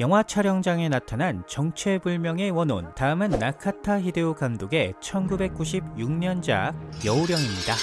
영화 촬영장에 나타난 정체불명의 원혼 다음은 나카타 히데오 감독의 1996년작 여우령입니다.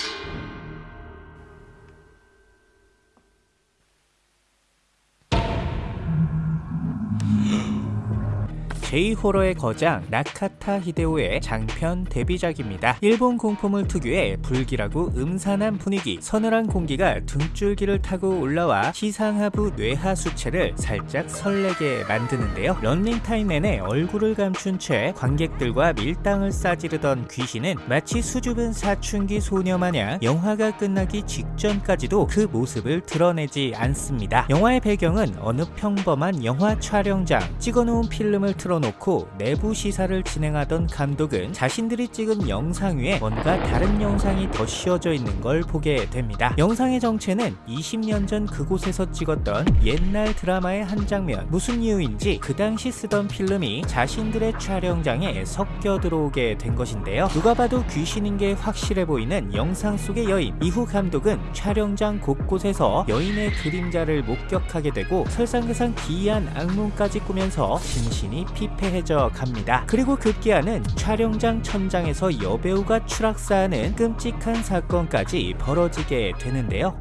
J-호러의 거장 나카타 히데오의 장편 데뷔작입니다. 일본 공포물 특유의 불길하고 음산한 분위기, 서늘한 공기가 등줄기를 타고 올라와 시상하부 뇌하 수체를 살짝 설레게 만드는데요. 런닝타임 내내 얼굴을 감춘 채 관객들과 밀당을 싸지르던 귀신은 마치 수줍은 사춘기 소녀 마냥 영화가 끝나기 직전까지도 그 모습을 드러내지 않습니다. 영화의 배경은 어느 평범한 영화 촬영장, 찍어놓은 필름을 틀어 틀어 놓고 내부 시사를 진행하던 감독은 자신들이 찍은 영상 위에 뭔가 다른 영상이 더 씌워져 있는 걸 보게 됩니다. 영상의 정체는 20년 전 그곳에서 찍었던 옛날 드라마의 한 장면 무슨 이유인지 그 당시 쓰던 필름이 자신들의 촬영장에 섞여 들어오게 된 것인데요. 누가 봐도 귀신인 게 확실해 보이는 영상 속의 여인 이후 감독은 촬영장 곳곳에서 여인의 그림자를 목격하게 되고 설상가상 기이한 악몽까지 꾸면서 신신이 피 피폐해져 갑니다. 그리고 급기야는 촬영장 천장에서 여배우가 추락사하는 끔찍한 사건까지 벌어지게 되는데요.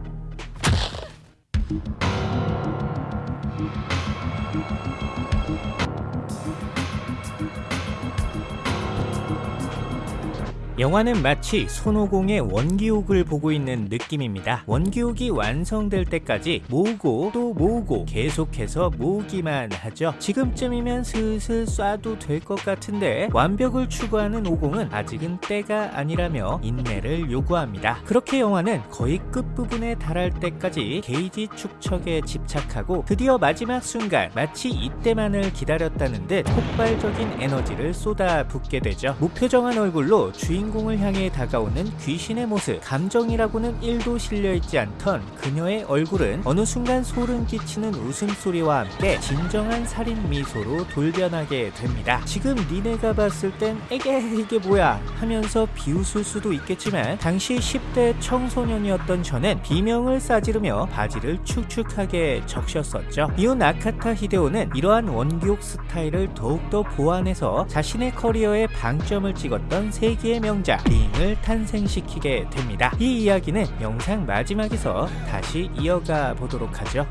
영화는 마치 손오공의 원기옥을 보고 있는 느낌입니다. 원기옥이 완성될 때까지 모으고 또 모으고 계속해서 모으기만 하죠. 지금쯤이면 슬슬 쏴도 될 것 같은데 완벽을 추구하는 오공은 아직은 때가 아니라며 인내를 요구합니다. 그렇게 영화는 거의 끝부분에 달할 때까지 게이지 축척에 집착하고 드디어 마지막 순간 마치 이때만을 기다렸다는 듯 폭발적인 에너지를 쏟아 붓게 되죠. 무표정한 얼굴로 주인 주인공을 향해 다가오는 귀신의 모습 감정이라고는 1도 실려있지 않던 그녀의 얼굴은 어느 순간 소름 끼치는 웃음소리와 함께 진정한 살인 미소로 돌변하게 됩니다 지금 니네가 봤을 땐 에게 이게 뭐야? 하면서 비웃을 수도 있겠지만 당시 10대 청소년이었던 저는 비명을 싸지르며 바지를 축축하게 적셨었죠. 이후 나카타 히데오는 이러한 원기옥 스타일을 더욱더 보완해서 자신의 커리어에 방점을 찍었던 세기의 명 성자 링을 탄생시키게 됩니다. 이 이야기는 영상 마지막에서 다시 이어가 보도록 하죠.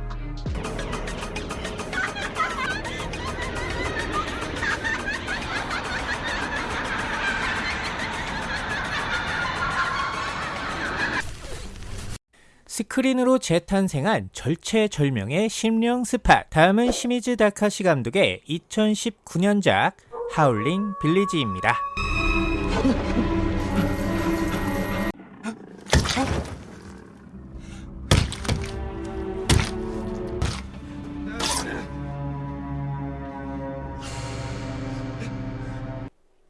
스크린으로 재탄생한 절체절명의 심령 스팟 다음은 시미즈 다카시 감독의 2019년작 하울링 빌리지입니다.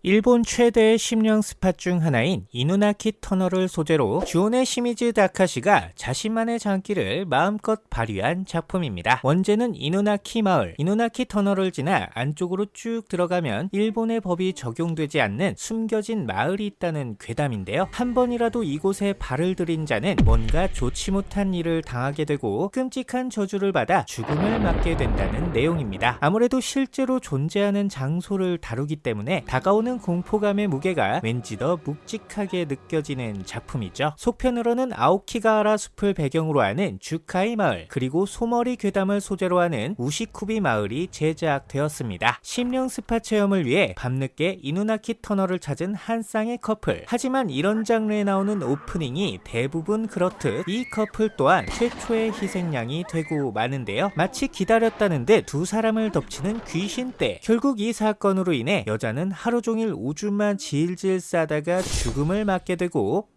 일본 최대의 심령 스팟 중 하나인 이누나키 터널을 소재로 주온의 시미즈 다카시가 자신만의 장기를 마음껏 발휘한 작품입니다. 원제는 이누나키 마을, 이누나키 터널을 지나 안쪽으로 쭉 들어가면 일본의 법이 적용되지 않는 숨겨진 마을이 있다는 괴담인데요. 한 번이라도 이곳에 발을 들인 자는 뭔가 좋지 못한 일을 당하게 되고 끔찍한 저주를 받아 죽음을 맞게 된다는 내용입니다. 아무래도 실제로 존재하는 장소를 다루기 때문에 다가오는 큰 공포감의 무게가 왠지 더 묵직하게 느껴지는 작품이죠. 속편으로는 아오키가하라 숲을 배경으로 하는 주카이 마을 그리고 소머리 괴담을 소재로 하는 우시쿠비 마을이 제작되었습니다. 심령 spot 체험을 위해 밤늦게 이누나키 터널을 찾은 한 쌍의 커플 하지만 이런 장르에 나오는 오프닝이 대부분 그렇듯 이 커플 또한 최초의 희생양이 되고 마는데요. 마치 기다렸다는 듯 두 사람을 덮치는 귀신떼 결국 이 사건으로 인해 여자는 하루 종일 종일 오줌만 질질 싸다가 죽음을 맞게 되고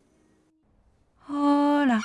어라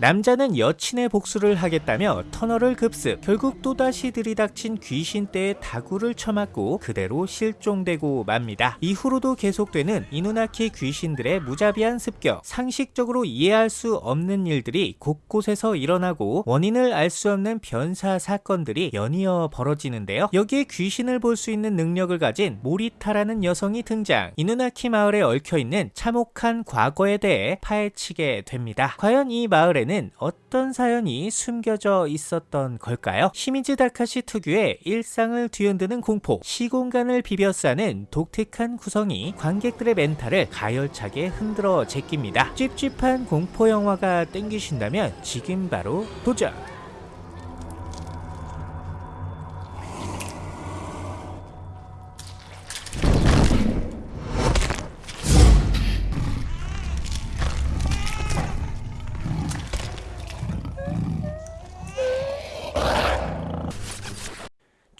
남자는 여친의 복수를 하겠다며 터널을 급습 결국 또다시 들이닥친 귀신떼의 다구를 쳐맞고 그대로 실종되고 맙니다. 이후로도 계속되는 이누나키 귀신들의 무자비한 습격 상식적으로 이해할 수 없는 일들이 곳곳에서 일어나고 원인을 알 수 없는 변사 사건들이 연이어 벌어지는데요. 여기에 귀신을 볼 수 있는 능력을 가진 모리타라는 여성이 등장 이누나키 마을에 얽혀있는 참혹한 과거에 대해 파헤치게 됩니다. 과연 이 마을에는 어떤 사연이 숨겨져 있었던 걸까요? 시미즈 다카시 특유의 일상을 뒤흔드는 공포 시공간을 비벼싸는 독특한 구성이 관객들의 멘탈을 가열차게 흔들어 제낍니다. 찝찝한 공포 영화가 땡기신다면 지금 바로 도전!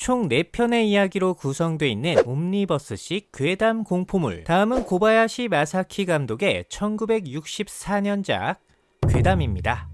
총 4편의 이야기로 구성되어 있는 옴니버스식 괴담 공포물 다음은 고바야시 마사키 감독의 1964년작 괴담입니다.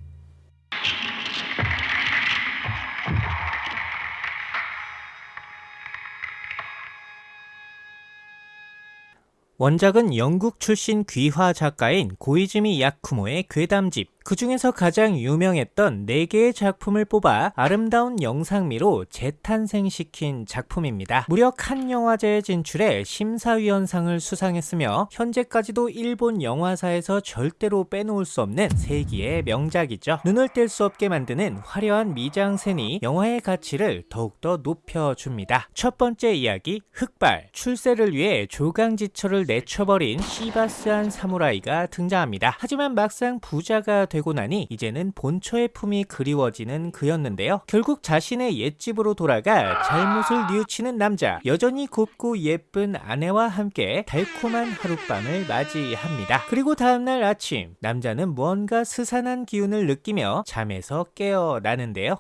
원작은 영국 출신 귀화 작가인 고이즈미 야쿠모의 괴담집 그 중에서 가장 유명했던 4개의 작품을 뽑아 아름다운 영상미로 재탄생시킨 작품입니다. 무려 칸 영화제에 진출해 심사위원상을 수상했으며 현재까지도 일본 영화사에서 절대로 빼놓을 수 없는 세기의 명작이죠. 눈을 뗄 수 없게 만드는 화려한 미장센이 영화의 가치를 더욱더 높여줍니다. 첫 번째 이야기 흑발 출세를 위해 조강지처를 내쳐버린 시바스한 사무라이가 등장합니다. 하지만 막상 부자가 되고 나니 이제는 본처의 품이 그리워지는 그였는데요. 결국 자신의 옛집으로 돌아가 잘못을 뉘우치는 남자 여전히 곱고 예쁜 아내와 함께 달콤한 하룻밤을 맞이합니다. 그리고 다음날 아침 남자는 무언가 스산한 기운을 느끼며 잠에서 깨어나는데요.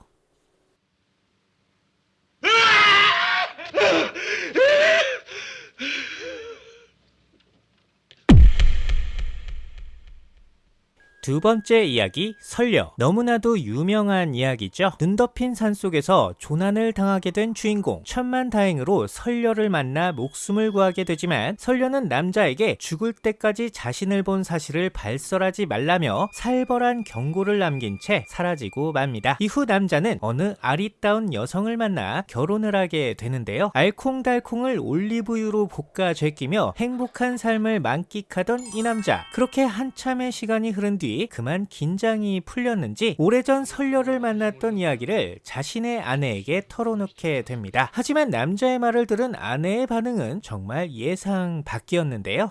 두 번째 이야기 설려 너무나도 유명한 이야기죠. 눈 덮인 산 속에서 조난을 당하게 된 주인공. 천만 다행으로 설려를 만나 목숨을 구하게 되지만 설려는 남자에게 죽을 때까지 자신을 본 사실을 발설하지 말라며 살벌한 경고를 남긴 채 사라지고 맙니다. 이후 남자는 어느 아리따운 여성을 만나 결혼을 하게 되는데요. 알콩달콩을 올리브유로 볶아 제끼며 행복한 삶을 만끽하던 이 남자. 그렇게 한참의 시간이 흐른 뒤 그만 긴장이 풀렸는지 오래전 설녀를 만났던 이야기를 자신의 아내에게 털어놓게 됩니다. 하지만 남자의 말을 들은 아내의 반응은 정말 예상 밖이었는데요.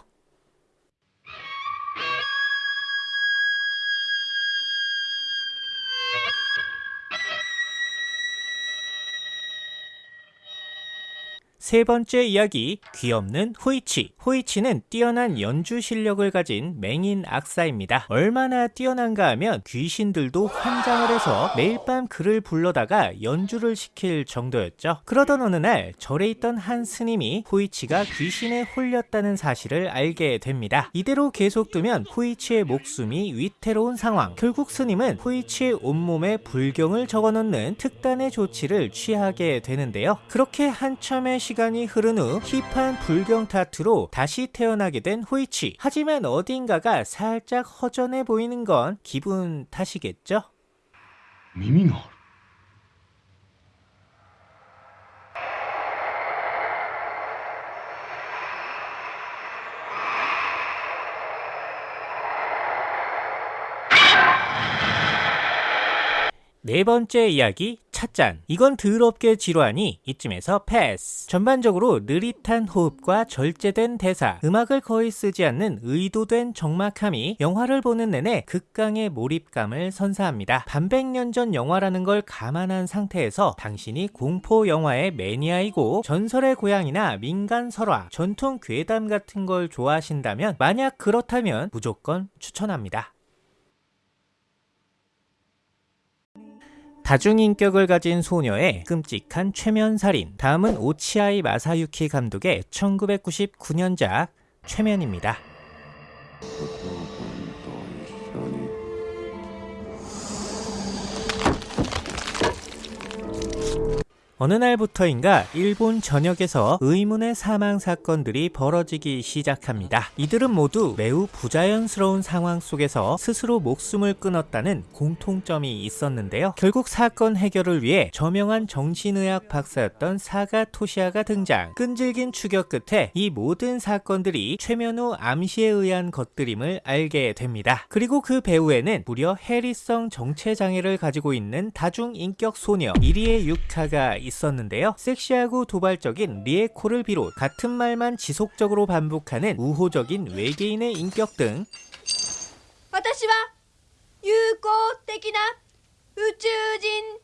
세 번째 이야기 귀없는 호이치. 호이치는 뛰어난 연주 실력을 가진 맹인 악사입니다. 얼마나 뛰어난가 하면 귀신들도 환장을 해서 매일 밤 그를 불러다가 연주를 시킬 정도였죠. 그러던 어느 날 절에 있던 한 스님이 호이치가 귀신에 홀렸다는 사실을 알게 됩니다. 이대로 계속 두면 호이치의 목숨이 위태로운 상황. 결국 스님은 호이치의 온몸에 불경을 적어놓는 특단의 조치를 취하게 되는데요. 그렇게 한참의 시간 시간이 흐른 후 힙한 불경 타투로 다시 태어나게 된 호이치 하지만 어딘가가 살짝 허전해 보이는 건 기분 탓이겠죠? 미미가 네 번째 이야기 찻잔 이건 더럽게 지루하니 이쯤에서 패스. 전반적으로 느릿한 호흡과 절제된 대사 음악을 거의 쓰지 않는 의도된 적막함이 영화를 보는 내내 극강의 몰입감을 선사합니다. 반백년 전 영화라는 걸 감안한 상태에서 당신이 공포 영화의 매니아이고 전설의 고향이나 민간 설화 전통 괴담 같은 걸 좋아하신다면 만약 그렇다면 무조건 추천합니다 다중인격을 가진 소녀의 끔찍한 최면살인. 다음은 오치아이 마사유키 감독의 1999년작 최면입니다 어느 날부터인가 일본 전역에서 의문의 사망 사건들이 벌어지기 시작합니다. 이들은 모두 매우 부자연스러운 상황 속에서 스스로 목숨을 끊었다는 공통점이 있었는데요. 결국 사건 해결을 위해 저명한 정신의학 박사였던 사가 토시아가 등장. 끈질긴 추격 끝에 이 모든 사건들이 최면후 암시에 의한 것들임을 알게 됩니다. 그리고 그 배후에는 무려 해리성 정체 장애를 가지고 있는 다중 인격 소녀 이리의 유카가 있었는데요. 섹시하고 도발적인 리에코를 비롯 같은 말만 지속적으로 반복하는 우호적인 외계인의 인격 등 私は友好的な宇宙人です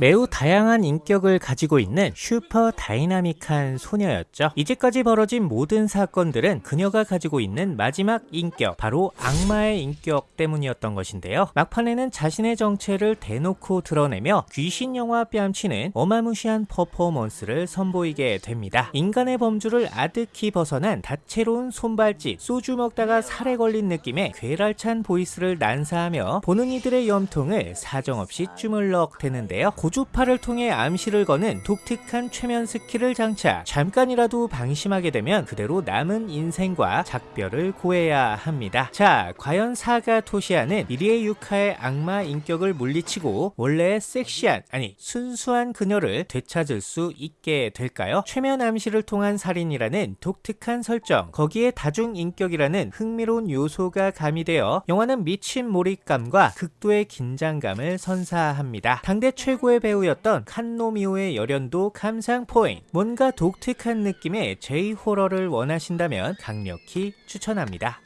매우 다양한 인격을 가지고 있는 슈퍼 다이나믹한 소녀였죠. 이제까지 벌어진 모든 사건들은 그녀가 가지고 있는 마지막 인격, 바로 악마의 인격 때문이었던 것인데요. 막판에는 자신의 정체를 대놓고 드러내며 귀신 영화 뺨치는 어마무시한 퍼포먼스를 선보이게 됩니다. 인간의 범주를 아득히 벗어난 다채로운 손발짓, 소주 먹다가 사레 걸린 느낌의 괴랄찬 voice를 난사하며 보는 이들의 염통을 사정없이 주물럭대는데요. 고주파를 통해 암시를 거는 독특한 최면 스킬을 장착. 잠깐이라도 방심하게 되면 그대로 남은 인생과 작별을 고해야 합니다. 자, 과연 사가 토시아는 이리의 유카의 악마 인격을 물리치고 원래의 섹시한, 아니 순수한 그녀를 되찾을 수 있게 될까요? 최면 암시를 통한 살인이라는 독특한 설정, 거기에 다중 인격이라는 흥미로운 요소가 가미되어 영화는 미친 몰입감과 극도의 긴장감을 선사합니다. 당대 최고의 배우였던 칸노미오의 열연도 감상 포인트. 뭔가 독특한 느낌의 J 호러를 원하신다면 강력히 추천합니다.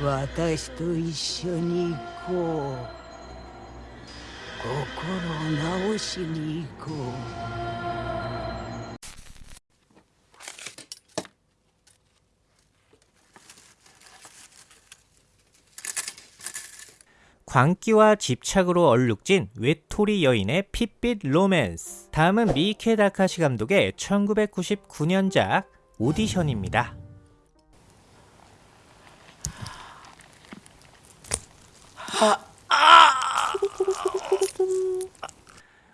私と一緒に行こう心を直しに行こう 광기와 집착으로 얼룩진 외톨이 여인의 핏빛 로맨스. 다음은 미이케 다카시 감독의 1999년작 오디션입니다.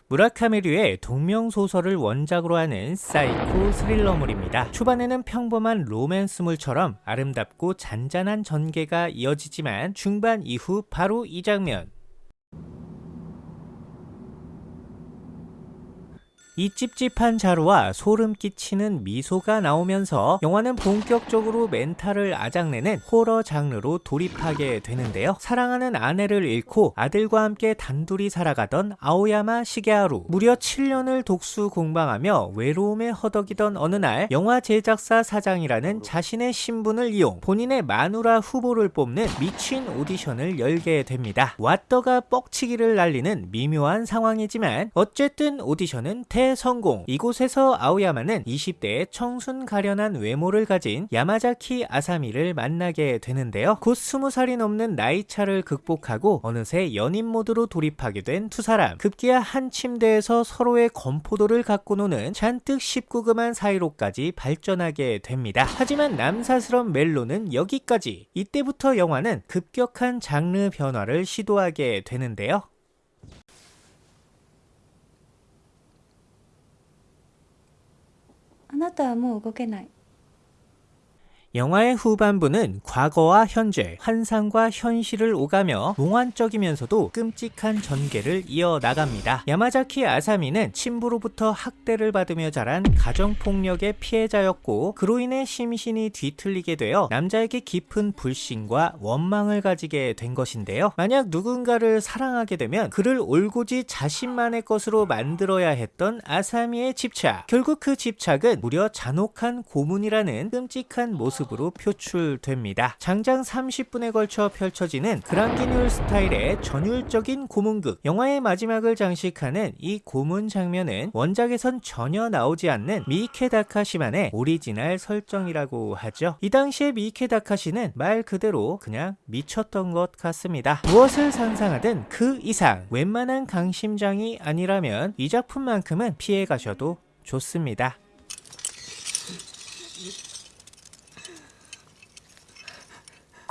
무라카미 류의 동명소설을 원작으로 하는 사이코 스릴러물입니다. 초반에는 평범한 로맨스물처럼 아름답고 잔잔한 전개가 이어지지만 중반 이후 바로 이 장면 이 찝찝한 자루와 소름 끼치는 미소가 나오면서 영화는 본격적으로 멘탈을 아작내는 호러 장르로 돌입하게 되는데요. 사랑하는 아내를 잃고 아들과 함께 단둘이 살아가던 아오야마 시게하루. 무려 7년을 독수 공방하며 외로움에 허덕이던 어느 날 영화 제작사 사장이라는 자신의 신분을 이용 본인의 마누라 후보를 뽑는 미친 오디션을 열게 됩니다. 왓더가 뻑치기를 날리는 미묘한 상황이지만 어쨌든 오디션은 대 성공. 이곳에서 아오야마는 20대의 청순 가련한 외모를 가진 야마자키 아사미를 만나게 되는데요. 곧 20살이 넘는 나이차를 극복하고 어느새 연인 모드로 돌입하게 된 두 사람. 급기야 한 침대에서 서로의 건포도를 갖고 노는 잔뜩 19금한 사이로까지 발전하게 됩니다. 하지만 남사스런 멜로는 여기까지. 이때부터 영화는 급격한 장르 변화를 시도하게 되는데요. あなたはもう動けない。 영화의 후반부는 과거와 현재, 환상과 현실을 오가며 몽환적이면서도 끔찍한 전개를 이어나갑니다. 야마자키 아사미는 친부로부터 학대를 받으며 자란 가정폭력의 피해자였고 그로 인해 심신이 뒤틀리게 되어 남자에게 깊은 불신과 원망을 가지게 된 것인데요. 만약 누군가를 사랑하게 되면 그를 오롯이 자신만의 것으로 만들어야 했던 아사미의 집착. 결국 그 집착은 무려 잔혹한 고문이라는 끔찍한 모습 으로 표출됩니다. 장장 30분에 걸쳐 펼쳐지는 Grand Guignol 스타일의 전율적인 고문극 영화의 마지막을 장식하는 이 고문 장면은 원작에선 전혀 나오지 않는 미이케 다카시만의 오리지널 설정이라고 하죠. 이 당시에 미이케 다카시는 말 그대로 그냥 미쳤던 것 같습니다. 무엇을 상상하든 그 이상 웬만한 강심장이 아니라면 이 작품만큼은 피해 가셔도 좋습니다.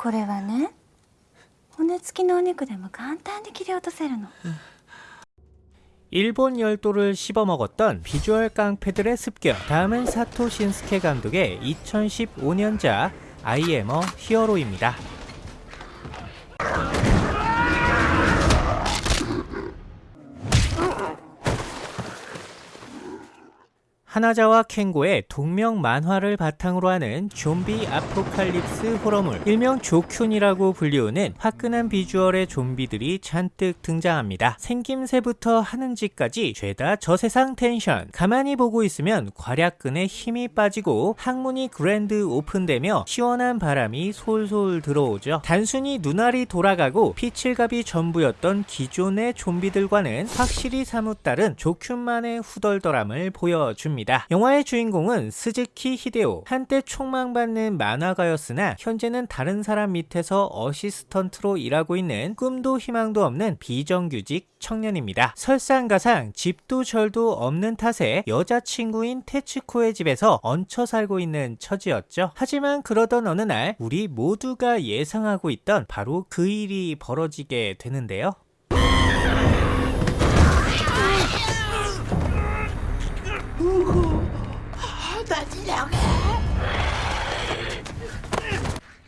これはね骨付きのお肉でも簡単に切り落とせるの 일본 열도를 씹어먹었던 비주얼 깡패들의 습격 다음은 사토 신스케 감독의 2015년작 아이에머 히어로입니다. 하나자와 켄고의 동명 만화를 바탕으로 하는 좀비 apocalypse 호러물 일명 조큔이라고 불리우는 화끈한 비주얼의 좀비들이 잔뜩 등장합니다. 생김새부터 하는 짓까지 죄다 저세상 텐션 가만히 보고 있으면 괄약근에 힘이 빠지고 항문이 grand open되며 시원한 바람이 솔솔 들어오죠. 단순히 눈알이 돌아가고 피칠갑이 전부였던 기존의 좀비들과는 확실히 사뭇 다른 조큔만의 후덜덜함을 보여줍니다. 있습니다. 영화의 주인공은 스즈키 히데오 한때 촉망받는 만화가였으나 현재는 다른 사람 밑에서 어시스턴트로 일하고 있는 꿈도 희망도 없는 비정규직 청년입니다. 설상가상 집도 절도 없는 탓에 여자친구인 테츠코의 집에서 얹혀 살고 있는 처지였죠. 하지만 그러던 어느 날 우리 모두가 예상하고 있던 바로 그 일이 벌어지게 되는데요. 呜呼好打击两个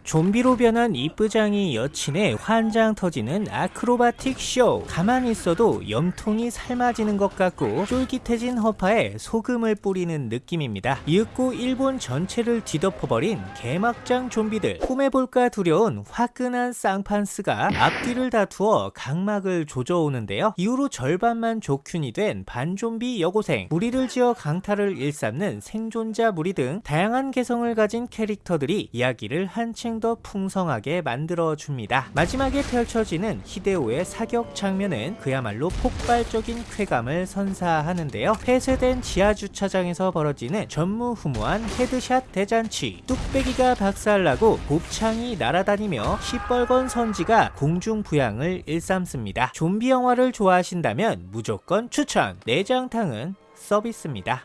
좀비로 변한 이쁘장이 여친의 환장 터지는 아크로바틱 쇼. 가만히 있어도 염통이 삶아지는 것 같고 쫄깃해진 허파에 소금을 뿌리는 느낌입니다. 이윽고 일본 전체를 뒤덮어버린 개막장 좀비들. 꿈해볼까 두려운 화끈한 쌍판스가 앞뒤를 다투어 각막을 조져오는데요. 이후로 절반만 조큔이 된 반좀비 여고생. 무리를 지어 강탈을 일삼는 생존자 무리 등 다양한 개성을 가진 캐릭터들이 이야기를 한층 더 풍성하게 만들어줍니다. 마지막에 펼쳐지는 히데오의 사격 장면은 그야말로 폭발적인 쾌감을 선사하는데요. 폐쇄된 지하주차장에서 벌어지는 전무후무한 headshot 대잔치 뚝배기가 박살나고 곱창이 날아다니며 시뻘건 선지가 공중부양을 일삼습니다. 좀비 영화를 좋아하신다면 무조건 추천! 내장탕은 서비스입니다.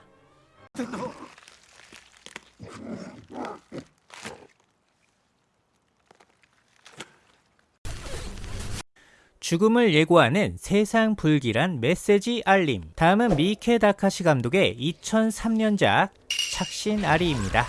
죽음을 예고하는 세상 불길한 메시지 알림. 다음은 미케 다카시 감독의 2003년작 착신 아리입니다.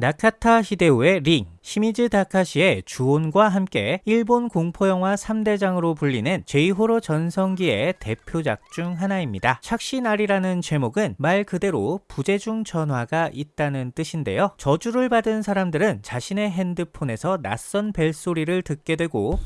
나카타 히데오의 링, 시미즈 다카시의 주온과 함께 일본 공포영화 3대장으로 불리는 제이호로 전성기의 대표작 중 하나입니다. 착신알이라는 제목은 말 그대로 부재중 전화가 있다는 뜻인데요. 저주를 받은 사람들은 자신의 핸드폰에서 낯선 벨소리를 듣게 되고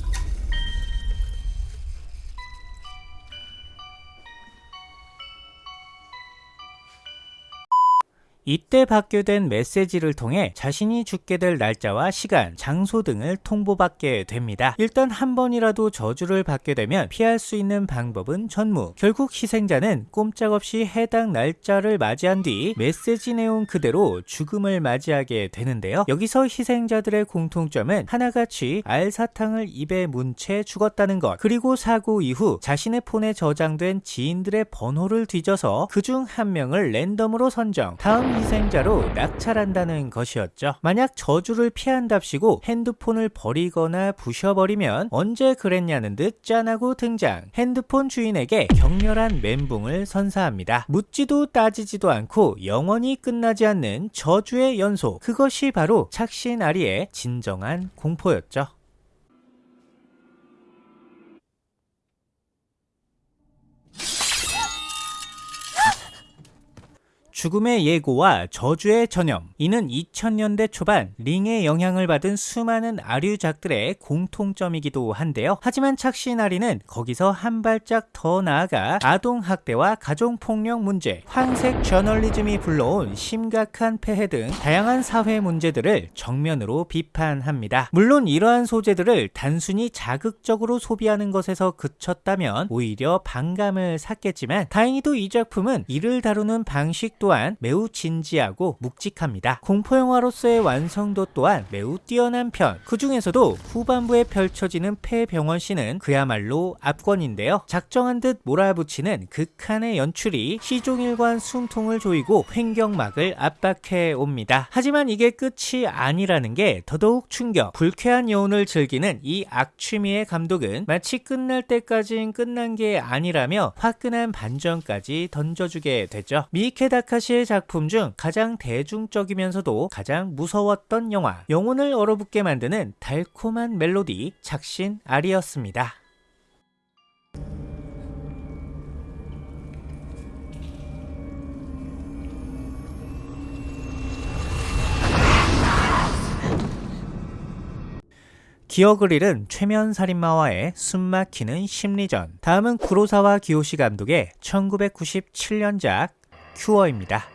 이때 받게 된 메시지를 통해 자신이 죽게 될 날짜와 시간, 장소 등을 통보받게 됩니다. 일단 한 번이라도 저주를 받게 되면 피할 수 있는 방법은 전무. 결국 희생자는 꼼짝없이 해당 날짜를 맞이한 뒤 메시지 내용 그대로 죽음을 맞이하게 되는데요. 여기서 희생자들의 공통점은 하나같이 알사탕을 입에 문 채 죽었다는 것 그리고 사고 이후 자신의 폰에 저장된 지인들의 번호를 뒤져서 그 중 한 명을 랜덤으로 선정 다음 희생자로 낙찰한다는 것이었죠. 만약 저주를 피한답시고 핸드폰을 버리거나 부셔버리면 언제 그랬냐는 듯 짠하고 등장. 핸드폰 주인에게 격렬한 멘붕을 선사합니다. 묻지도 따지지도 않고 영원히 끝나지 않는 저주의 연속. 그것이 바로 착신 아리의 진정한 공포였죠. 죽음의 예고와 저주의 전염 이는 2000년대 초반 링의 영향을 받은 수많은 아류작들의 공통점이기도 한데요. 하지만 착신아리는 거기서 한 발짝 더 나아가 아동학대와 가정폭력 문제 황색 저널리즘이 불러온 심각한 폐해 등 다양한 사회 문제들을 정면으로 비판합니다. 물론 이러한 소재들을 단순히 자극적으로 소비하는 것에서 그쳤다면 오히려 반감을 샀겠지만 다행히도 이 작품은 이를 다루는 방식 또한 또한 매우 진지하고 묵직합니다. 공포 영화로서의 완성도 또한 매우 뛰어난 편. 그 중에서도 후반부에 펼쳐지는 폐병원 씬은 그야말로 압권인데요. 작정한 듯 몰아붙이는 극한의 연출이 시종일관 숨통을 조이고 횡격막을 압박해 옵니다. 하지만 이게 끝이 아니라는 게 더더욱 충격. 불쾌한 여운을 즐기는 이 악취미의 감독은 마치 끝날 때까진 끝난 게 아니라며 화끈한 반전까지 던져주게 되죠. 미케 다카 시의 작품 중 가장 대중적이면서도 가장 무서웠던 영화. 영혼을 얼어붙게 만드는 달콤한 멜로디 착신 아리였습니다. 기억을 잃은 최면 살인마와의 숨막히는 심리전. 다음은 구로사와 기요시 감독의 1997년작 큐어입니다.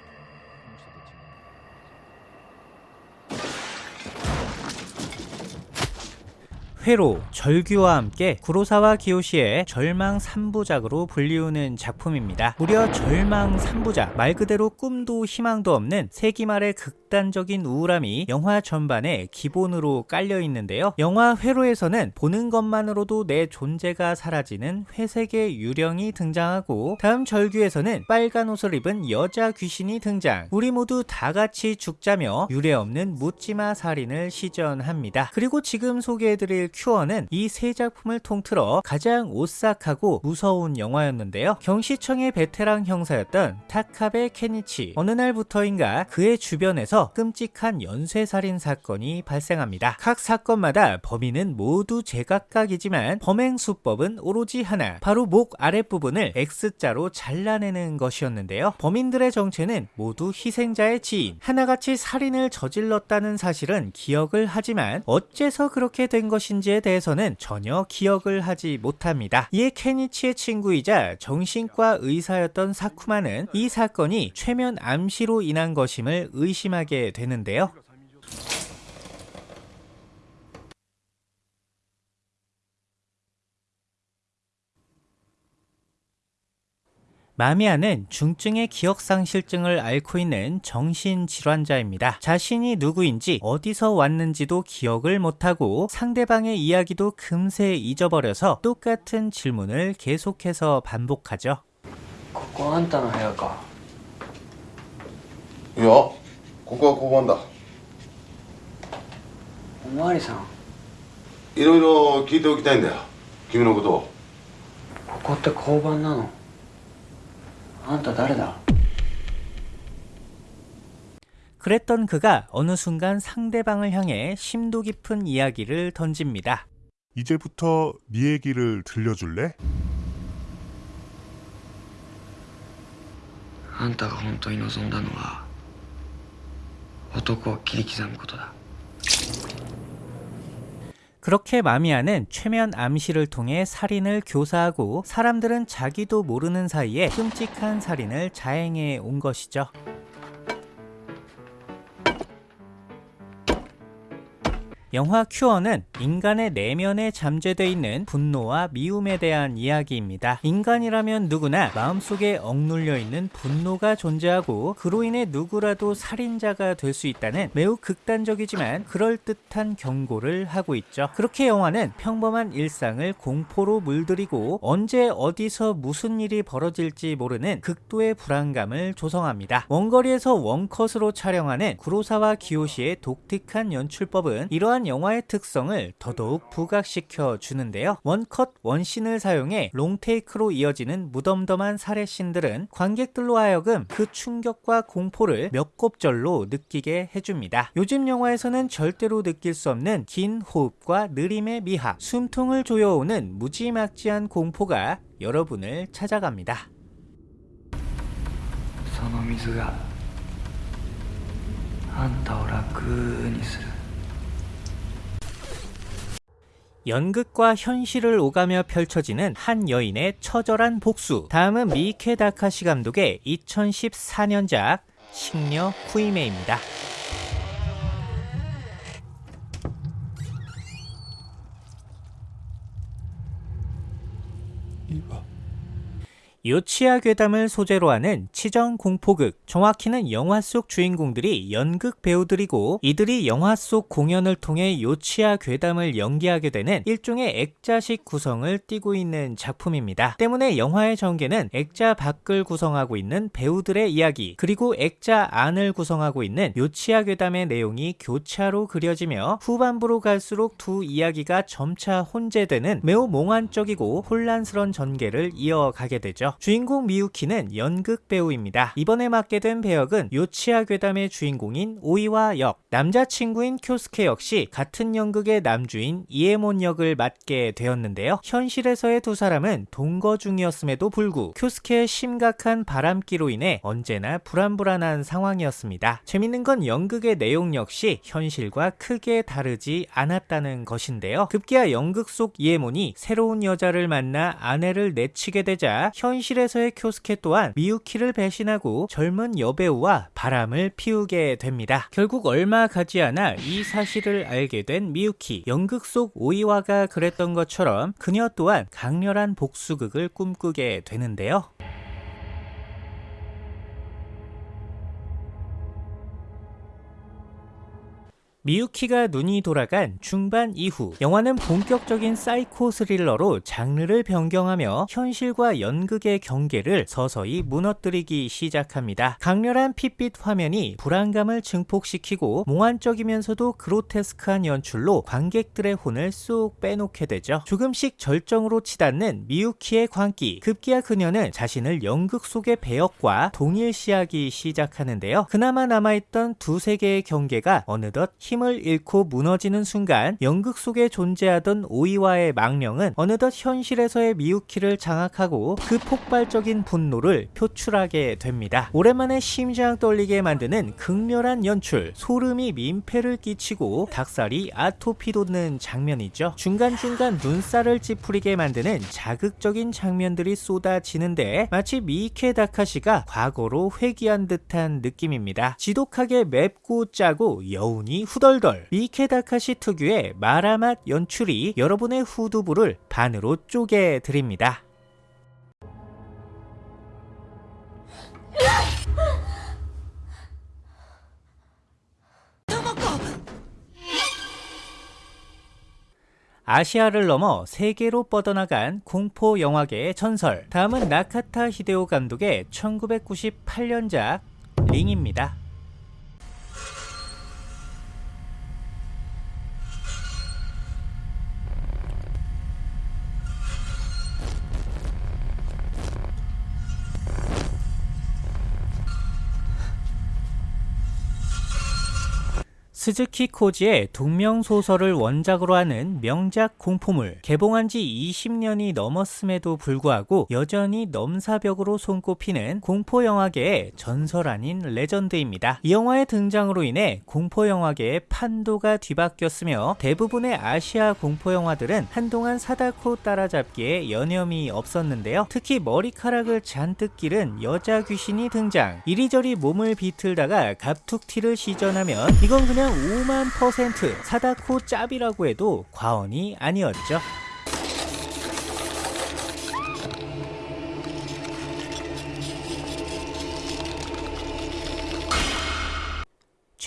회로, 절규와 함께 구로사와 기요시의 절망 3부작으로 불리우는 작품입니다. 무려 절망 3부작, 말 그대로 꿈도 희망도 없는 세기 말의 극단적인 우울함이 영화 전반에 기본으로 깔려 있는데요. 영화 회로에서는 보는 것만으로도 내 존재가 사라지는 회색의 유령이 등장하고 다음 절규에서는 빨간 옷을 입은 여자 귀신이 등장. 우리 모두 다 같이 죽자며 유례 없는 묻지마 살인을 시전합니다. 그리고 지금 소개해드릴 큐어는 이 세 작품을 통틀어 가장 오싹하고 무서운 영화였는데요. 경시청의 베테랑 형사였던 타카베 케니치. 어느 날부터인가 그의 주변에서 끔찍한 연쇄살인 사건이 발생합니다. 각 사건마다 범인은 모두 제각각이지만 범행 수법은 오로지 하나. 바로 목 아랫부분을 X자로 잘라내는 것이었는데요. 범인들의 정체는 모두 희생자의 지인. 하나같이 살인을 저질렀다는 사실은 기억을 하지만 어째서 그렇게 된 것인지 에 대해서는 전혀 기억을 하지 못합니다. 이에 케니치의 친구이자 정신과 의사였던 사쿠마는 이 사건이 최면 암시로 인한 것임을 의심하게 되는데요. 마미아는 중증의 기억상실증을 앓고 있는 정신질환자입니다. 자신이 누구인지 어디서 왔는지도 기억을 못하고 상대방의 이야기도 금세 잊어버려서 똑같은 질문을 계속해서 반복하죠. ここあんたの部屋かいやここは交番だおまわりさんいろいろ聞いておきたいんだよ君のことをここって交番なの あんた誰だ 그랬던 그가 어느 순간 상대방을 향해 심도 깊은 이야기를 던집니다. 이제부터 네 얘기를 들려줄래? あんたが本当に望んだのは男を切り刻むことだ 그렇게 마미아는 최면 암시를 통해 살인을 교사하고 사람들은 자기도 모르는 사이에 끔찍한 살인을 자행해 온 것이죠. 영화 큐어는 인간의 내면에 잠재되어 있는 분노와 미움에 대한 이야기입니다. 인간이라면 누구나 마음속에 억눌려 있는 분노가 존재하고 그로 인해 누구라도 살인자가 될 수 있다는 매우 극단적이지만 그럴듯한 경고를 하고 있죠. 그렇게 영화는 평범한 일상을 공포로 물들이고 언제 어디서 무슨 일이 벌어질지 모르는 극도의 불안감을 조성합니다. 원거리에서 원컷으로 촬영하는 구로사와 기요시의 독특한 연출법은 이러한 영화의 특성을 더더욱 부각시켜 주는데요. 원컷 원신을 사용해 롱테이크로 이어지는 무덤덤한 살해신들은 관객들로 하여금 그 충격과 공포를 몇 곱절로 느끼게 해줍니다. 요즘 영화에서는 절대로 느낄 수 없는 긴 호흡과 느림의 미학, 숨통을 조여오는 무지막지한 공포가 여러분을 찾아갑니다. その水があんたを楽にする 연극과 현실을 오가며 펼쳐지는 한 여인의 처절한 복수. 다음은 미케 다카시 감독의 2014년작 식녀 쿠이메입니다. 요치야 괴담을 소재로 하는 치정 공포극 정확히는 영화 속 주인공들이 연극 배우들이고 이들이 영화 속 공연을 통해 요치야 괴담을 연기하게 되는 일종의 액자식 구성을 띠고 있는 작품입니다. 때문에 영화의 전개는 액자 밖을 구성하고 있는 배우들의 이야기 그리고 액자 안을 구성하고 있는 요치야 괴담의 내용이 교차로 그려지며 후반부로 갈수록 두 이야기가 점차 혼재되는 매우 몽환적이고 혼란스러운 전개를 이어가게 되죠. 주인공 미유키는 연극 배우입니다. 이번에 맡게 된 배역은 요치야 괴담의 주인공인 오이와 역, 남자친구인 쿄스케 역시 같은 연극의 남주인 이에몬 역을 맡게 되었는데요. 현실에서의 두 사람은 동거 중이었음에도 불구 쿄스케의 심각한 바람기로 인해 언제나 불안불안한 상황이었습니다. 재밌는 건 연극의 내용 역시 현실과 크게 다르지 않았다는 것인데요. 급기야 연극 속 이에몬이 새로운 여자를 만나 아내를 내치게 되자 현실 에서의 쿄스케 또한 미유키를 배신하고 젊은 여배우와 바람을 피우게 됩니다. 결국 얼마 가지 않아 이 사실을 알게 된 미유키. 연극 속 오이와가 그랬던 것처럼 그녀 또한 강렬한 복수극을 꿈꾸게 되는데요. 미유키가 눈이 돌아간 중반 이후 영화는 본격적인 사이코 스릴러로 장르를 변경하며 현실과 연극의 경계를 서서히 무너뜨리기 시작합니다. 강렬한 핏빛 화면이 불안감을 증폭시키고 몽환적이면서도 그로테스크한 연출로 관객들의 혼을 쏙 빼놓게 되죠. 조금씩 절정으로 치닫는 미유키의 광기 급기야 그녀는 자신을 연극 속의 배역과 동일시하기 시작하는데요. 그나마 남아있던 두 세계의 경계가 어느덧 힘을 잃고 무너지는 순간 연극 속에 존재하던 오이와의 망령은 어느덧 현실에서의 미유키를 장악하고 그 폭발적인 분노를 표출하게 됩니다. 오랜만에 심장 떨리게 만드는 극렬한 연출, 소름이 민폐를 끼치고 닭살이 아토피 돋는 장면이죠. 중간중간 눈살을 찌푸리게 만드는 자극적인 장면들이 쏟아지는데 마치 미케 다카시가 과거로 회귀한 듯한 느낌입니다. 지독하게 맵고 짜고 여운이 후 덜덜 미케 다카시 특유의 마라맛 연출이 여러분의 후두부를 반으로 쪼개 드립니다. 아시아를 넘어 세계로 뻗어나간 공포 영화계의 전설. 다음은 나카타 히데오 감독의 1998년작 링입니다. 스즈키 코지의 동명소설을 원작으로 하는 명작 공포물 개봉한 지 20년이 넘었음에도 불구하고 여전히 넘사벽으로 손꼽히는 공포영화계의 전설 아닌 legend입니다. 이 영화의 등장으로 인해 공포영화계의 판도가 뒤바뀌었으며 대부분의 아시아 공포영화들은 한동안 사다코 따라잡기에 여념이 없었는데요. 특히 머리카락을 잔뜩 기른 여자 귀신이 등장 이리저리 몸을 비틀다가 갑툭튀를 시전하면 이건 그냥 5만 퍼센트 사다코 짭이라고 해도 과언이 아니었죠.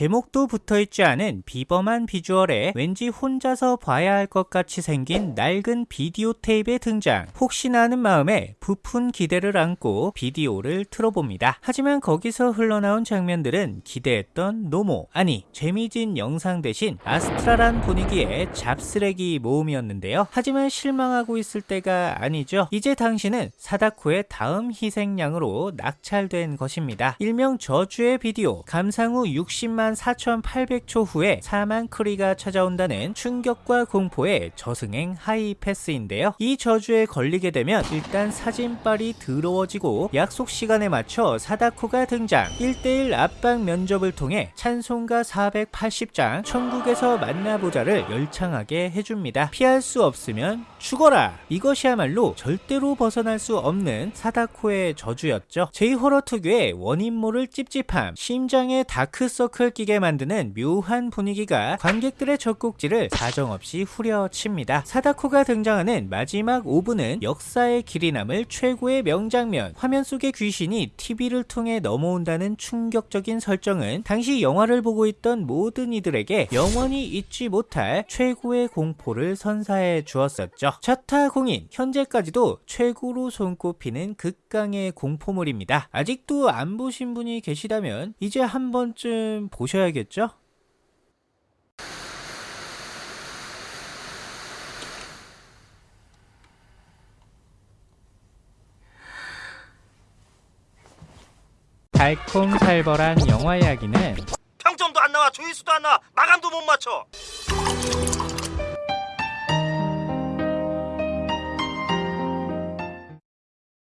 제목도 붙어있지 않은 비범한 비주얼에 왠지 혼자서 봐야 할 것 같이 생긴 낡은 비디오 테이프의 등장. 혹시나 하는 마음에 부푼 기대를 안고 비디오를 틀어봅니다. 하지만 거기서 흘러나온 장면들은 기대했던 노모 아니 재미진 영상 대신 아스트랄한 분위기의 잡쓰레기 모음이었는데요. 하지만 실망하고 있을 때가 아니죠. 이제 당신은 사다코의 다음 희생양으로 낙찰된 것입니다. 일명 저주의 비디오 감상 후 60만 4,800초 후에 사망 크리가 찾아온다는 충격과 공포의 저승행 하이 패스인데요. 이 저주에 걸리게 되면 일단 사진빨이 더러워지고 약속 시간에 맞춰 사다코가 등장 1대1 압박 면접을 통해 찬송가 480장 천국에서 만나보자를 열창하게 해줍니다. 피할 수 없으면 죽어라! 이것이야말로 절대로 벗어날 수 없는 사다코의 저주였죠. 제이호러 특유의 원인모를 찝찝함, 심장에 다크서클 느끼게 만드는 묘한 분위기가 관객들의 젖꼭지를 사정없이 후려칩니다. 사다코가 등장하는 마지막 5분은 역사의 길이 남을 최고의 명장면. 화면 속의 귀신이 TV를 통해 넘어온다는 충격적인 설정은 당시 영화를 보고 있던 모든 이들에게 영원히 잊지 못할 최고의 공포를 선사해 주었었죠. 차타 공인 현재까지도 최고로 손꼽히는 극강의 공포물입니다. 아직도 안 보신 분이 계시다면 이제 한 번쯤 보셔야겠죠? 달콤살벌한 영화 이야기는 평점도 안 나와 조회수도 안 나와 마감도 못 맞춰